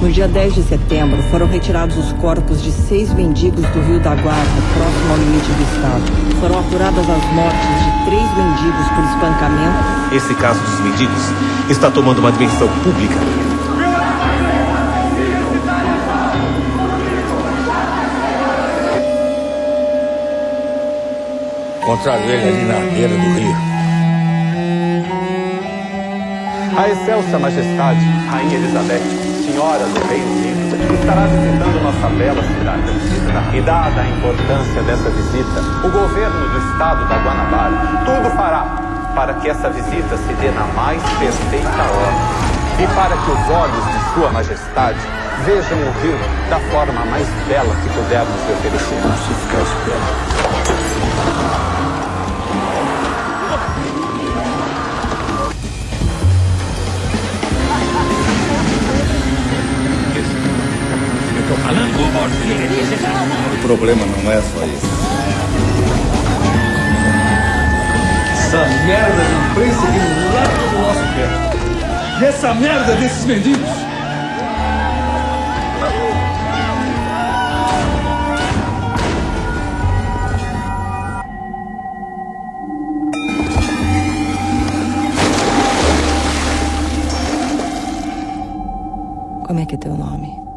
No dia 10 de setembro, foram retirados os corpos de seis mendigos do Rio da Guarda, próximo ao limite do estado. Foram apuradas as mortes de três mendigos por espancamento. Esse caso dos mendigos está tomando uma dimensão pública. Encontraram ele ali na beira do rio. A excelsa majestade, Rainha Elizabeth, senhora do Reino Unido, estará visitando nossa bela cidade. E dada a importância dessa visita, o governo do estado da Guanabara tudo fará para que essa visita se dê na mais perfeita ordem. E para que os olhos de sua majestade vejam o rio da forma mais bela que pudermos lhe oferecer. Vamos ficar esperando. O problema não é só isso. Essa merda de imprensa que larga do nosso pé. E essa merda desses mendigos. Como é que é teu nome?